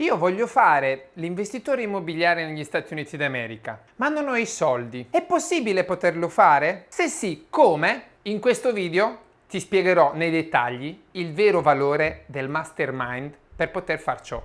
Io voglio fare l'investitore immobiliare negli Stati Uniti d'America, ma non ho i soldi. È possibile poterlo fare? Se sì, come? In questo video ti spiegherò nei dettagli il vero valore del mastermind per poter far ciò.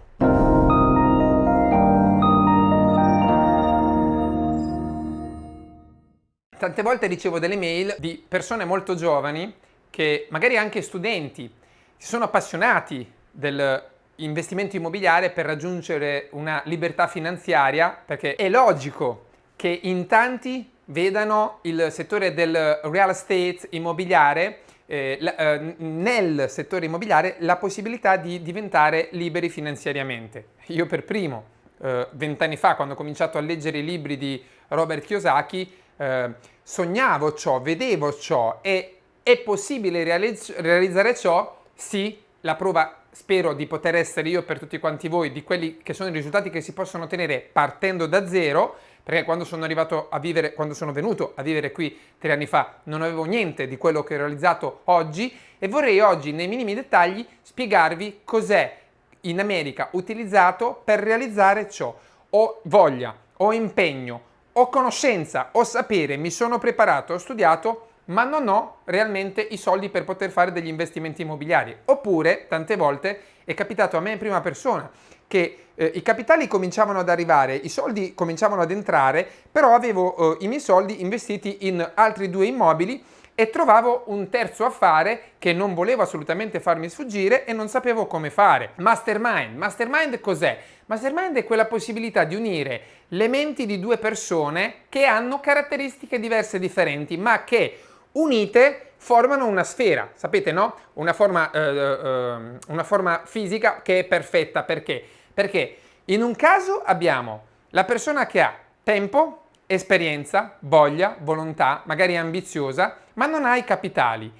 Tante volte ricevo delle mail di persone molto giovani che magari anche studenti si sono appassionati del investimento immobiliare per raggiungere una libertà finanziaria perché è logico che in tanti vedano il settore del real estate immobiliare eh, eh, nel settore immobiliare la possibilità di diventare liberi finanziariamente. Io per primo, eh, vent'anni fa, quando ho cominciato a leggere i libri di Robert Kiyosaki, eh, sognavo ciò, vedevo ciò e è possibile realizz realizzare ciò? Sì, la prova spero di poter essere io per tutti quanti voi di quelli che sono i risultati che si possono ottenere partendo da zero perché quando sono arrivato a vivere, quando sono venuto a vivere qui tre anni fa non avevo niente di quello che ho realizzato oggi e vorrei oggi nei minimi dettagli spiegarvi cos'è in America utilizzato per realizzare ciò. Ho voglia, ho impegno, ho conoscenza, ho sapere, mi sono preparato, ho studiato ma non ho realmente i soldi per poter fare degli investimenti immobiliari. Oppure, tante volte, è capitato a me in prima persona che eh, i capitali cominciavano ad arrivare, i soldi cominciavano ad entrare, però avevo eh, i miei soldi investiti in altri due immobili e trovavo un terzo affare che non volevo assolutamente farmi sfuggire e non sapevo come fare. Mastermind. Mastermind cos'è? Mastermind è quella possibilità di unire le menti di due persone che hanno caratteristiche diverse e differenti, ma che unite formano una sfera, sapete no? Una forma, eh, eh, una forma fisica che è perfetta, perché? Perché in un caso abbiamo la persona che ha tempo, esperienza, voglia, volontà, magari ambiziosa, ma non ha i capitali.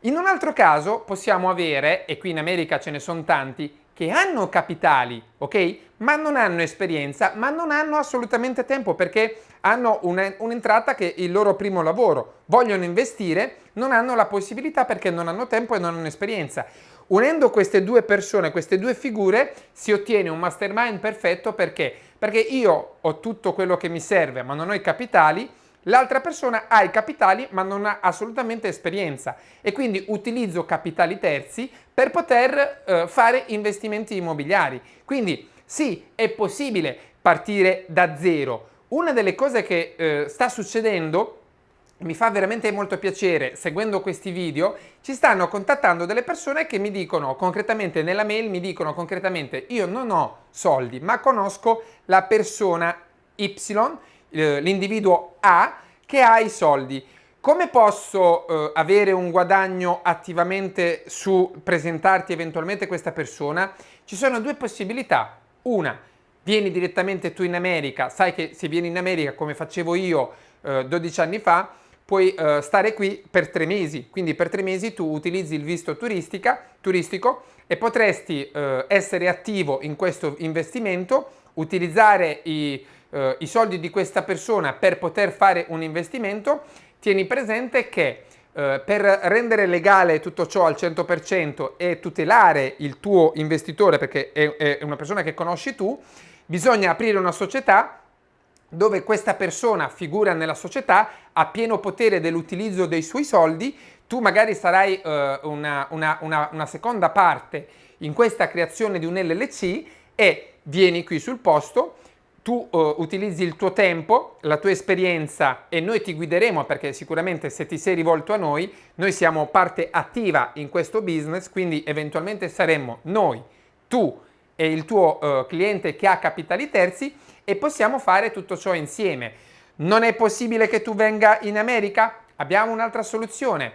In un altro caso possiamo avere, e qui in America ce ne sono tanti, che hanno capitali, ok? Ma non hanno esperienza, ma non hanno assolutamente tempo perché hanno un'entrata che è il loro primo lavoro, vogliono investire, non hanno la possibilità perché non hanno tempo e non hanno esperienza. Unendo queste due persone, queste due figure, si ottiene un mastermind perfetto perché? Perché io ho tutto quello che mi serve ma non ho i capitali, L'altra persona ha i capitali ma non ha assolutamente esperienza e quindi utilizzo capitali terzi per poter eh, fare investimenti immobiliari. Quindi sì, è possibile partire da zero. Una delle cose che eh, sta succedendo mi fa veramente molto piacere, seguendo questi video, ci stanno contattando delle persone che mi dicono concretamente, nella mail mi dicono concretamente io non ho soldi ma conosco la persona Y l'individuo A che ha i soldi. Come posso eh, avere un guadagno attivamente su presentarti eventualmente questa persona? Ci sono due possibilità. Una, vieni direttamente tu in America, sai che se vieni in America come facevo io eh, 12 anni fa, puoi eh, stare qui per tre mesi, quindi per tre mesi tu utilizzi il visto turistico e potresti eh, essere attivo in questo investimento, utilizzare i eh, i soldi di questa persona per poter fare un investimento, tieni presente che eh, per rendere legale tutto ciò al 100% e tutelare il tuo investitore, perché è, è una persona che conosci tu, bisogna aprire una società dove questa persona figura nella società, ha pieno potere dell'utilizzo dei suoi soldi, tu magari sarai eh, una, una, una, una seconda parte in questa creazione di un LLC e vieni qui sul posto, tu uh, utilizzi il tuo tempo, la tua esperienza e noi ti guideremo perché sicuramente se ti sei rivolto a noi, noi siamo parte attiva in questo business, quindi eventualmente saremmo noi, tu e il tuo uh, cliente che ha capitali terzi e possiamo fare tutto ciò insieme. Non è possibile che tu venga in America? Abbiamo un'altra soluzione.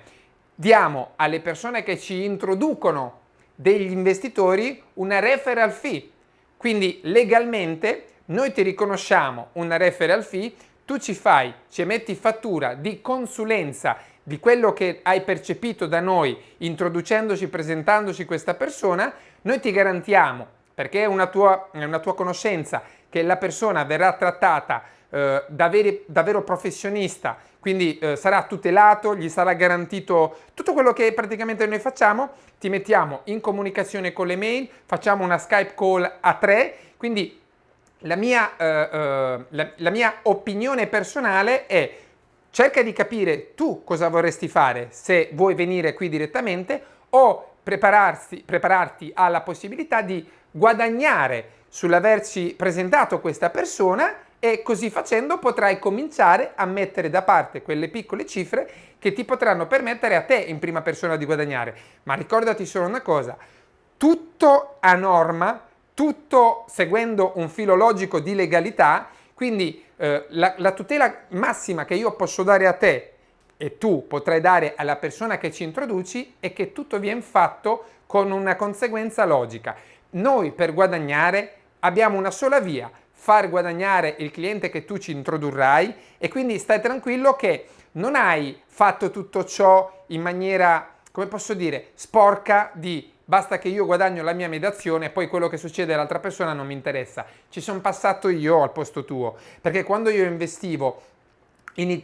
Diamo alle persone che ci introducono degli investitori una referral fee. Quindi legalmente noi ti riconosciamo una referral fee, tu ci fai, ci emetti fattura di consulenza di quello che hai percepito da noi introducendoci, presentandoci questa persona, noi ti garantiamo, perché è una tua, è una tua conoscenza, che la persona verrà trattata eh, davvero, davvero professionista, quindi eh, sarà tutelato, gli sarà garantito tutto quello che praticamente noi facciamo, ti mettiamo in comunicazione con le mail, facciamo una Skype call a tre, quindi la mia, eh, eh, la, la mia opinione personale è cerca di capire tu cosa vorresti fare se vuoi venire qui direttamente o prepararti alla possibilità di guadagnare sull'averci presentato questa persona e così facendo potrai cominciare a mettere da parte quelle piccole cifre che ti potranno permettere a te in prima persona di guadagnare. Ma ricordati solo una cosa, tutto a norma, tutto seguendo un filo logico di legalità, quindi eh, la, la tutela massima che io posso dare a te e tu potrai dare alla persona che ci introduci è che tutto viene fatto con una conseguenza logica. Noi per guadagnare abbiamo una sola via, far guadagnare il cliente che tu ci introdurrai e quindi stai tranquillo che non hai fatto tutto ciò in maniera, come posso dire, sporca di basta che io guadagno la mia mediazione e poi quello che succede all'altra persona non mi interessa. Ci sono passato io al posto tuo, perché quando io investivo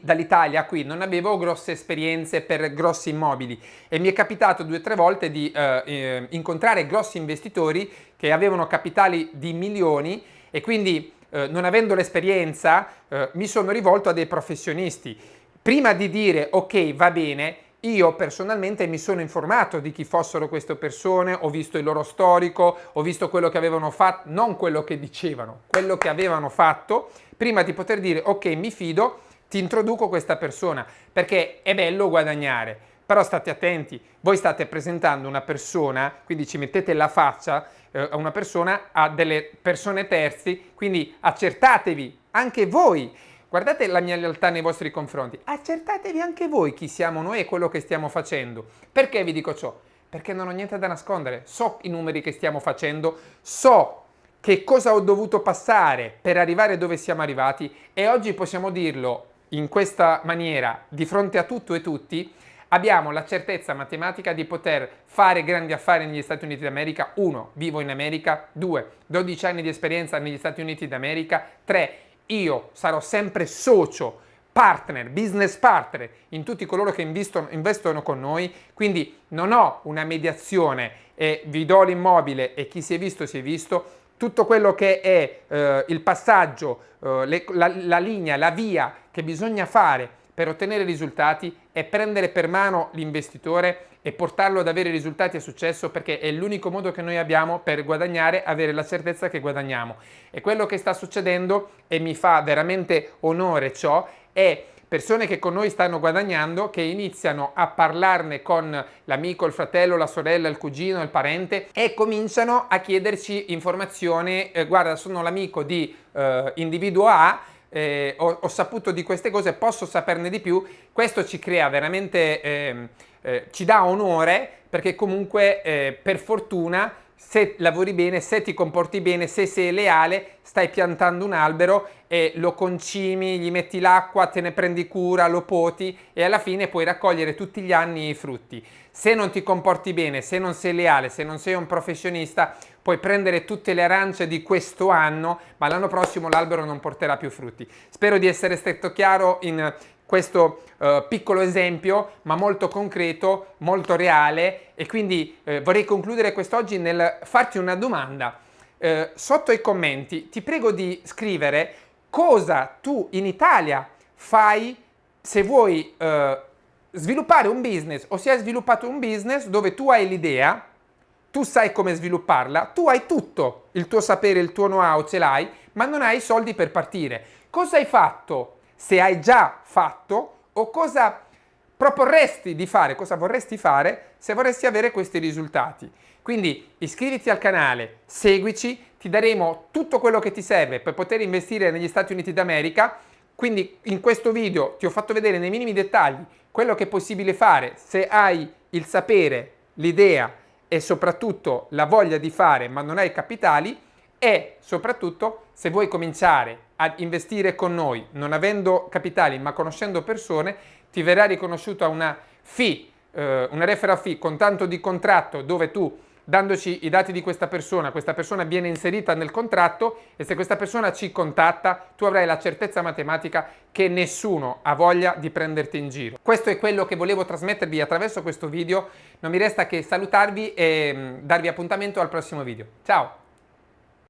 dall'Italia qui non avevo grosse esperienze per grossi immobili e mi è capitato due o tre volte di eh, eh, incontrare grossi investitori che avevano capitali di milioni e quindi eh, non avendo l'esperienza eh, mi sono rivolto a dei professionisti. Prima di dire ok va bene, io personalmente mi sono informato di chi fossero queste persone, ho visto il loro storico, ho visto quello che avevano fatto, non quello che dicevano, quello che avevano fatto, prima di poter dire ok mi fido, ti introduco questa persona, perché è bello guadagnare, però state attenti, voi state presentando una persona, quindi ci mettete la faccia eh, a una persona, a delle persone terzi, quindi accertatevi anche voi, guardate la mia lealtà nei vostri confronti, accertatevi anche voi chi siamo noi e quello che stiamo facendo. Perché vi dico ciò? Perché non ho niente da nascondere, so i numeri che stiamo facendo, so che cosa ho dovuto passare per arrivare dove siamo arrivati e oggi possiamo dirlo in questa maniera di fronte a tutto e tutti abbiamo la certezza matematica di poter fare grandi affari negli Stati Uniti d'America, 1. Vivo in America, 2. 12 anni di esperienza negli Stati Uniti d'America, 3. Io sarò sempre socio, partner, business partner in tutti coloro che investono, investono con noi, quindi non ho una mediazione e vi do l'immobile e chi si è visto si è visto, tutto quello che è eh, il passaggio, eh, le, la, la linea, la via che bisogna fare per ottenere risultati è prendere per mano l'investitore e portarlo ad avere risultati e successo perché è l'unico modo che noi abbiamo per guadagnare, avere la certezza che guadagniamo. E quello che sta succedendo, e mi fa veramente onore ciò, è persone che con noi stanno guadagnando, che iniziano a parlarne con l'amico, il fratello, la sorella, il cugino, il parente e cominciano a chiederci informazioni, eh, guarda sono l'amico di eh, individuo A, eh, ho, ho, saputo di queste cose, posso saperne di più, questo ci crea veramente, ehm, eh, ci dà onore perché comunque eh, per fortuna se lavori bene, se ti comporti bene, se sei leale, stai piantando un albero e lo concimi, gli metti l'acqua, te ne prendi cura, lo poti e alla fine puoi raccogliere tutti gli anni i frutti. Se non ti comporti bene, se non sei leale, se non sei un professionista, puoi prendere tutte le arance di questo anno, ma l'anno prossimo l'albero non porterà più frutti. Spero di essere stato chiaro in questo uh, piccolo esempio ma molto concreto, molto reale e quindi uh, vorrei concludere quest'oggi nel farti una domanda. Uh, sotto i commenti ti prego di scrivere cosa tu in Italia fai se vuoi sviluppare un business o se hai sviluppato un business dove tu hai l'idea, tu sai come svilupparla, tu hai tutto, il tuo sapere, il tuo know-how ce l'hai, ma non hai i soldi per partire. Cosa hai fatto se hai già fatto o cosa proporresti di fare, cosa vorresti fare se vorresti avere questi risultati. Quindi iscriviti al canale, seguici, ti daremo tutto quello che ti serve per poter investire negli Stati Uniti d'America. Quindi in questo video ti ho fatto vedere nei minimi dettagli quello che è possibile fare se hai il sapere, l'idea e soprattutto la voglia di fare ma non hai capitali e soprattutto se vuoi cominciare a investire con noi non avendo capitali ma conoscendo persone ti verrà riconosciuta una fee, eh, una referral fee con tanto di contratto dove tu dandoci i dati di questa persona, questa persona viene inserita nel contratto e se questa persona ci contatta tu avrai la certezza matematica che nessuno ha voglia di prenderti in giro. Questo è quello che volevo trasmettervi attraverso questo video, non mi resta che salutarvi e mm, darvi appuntamento al prossimo video. Ciao!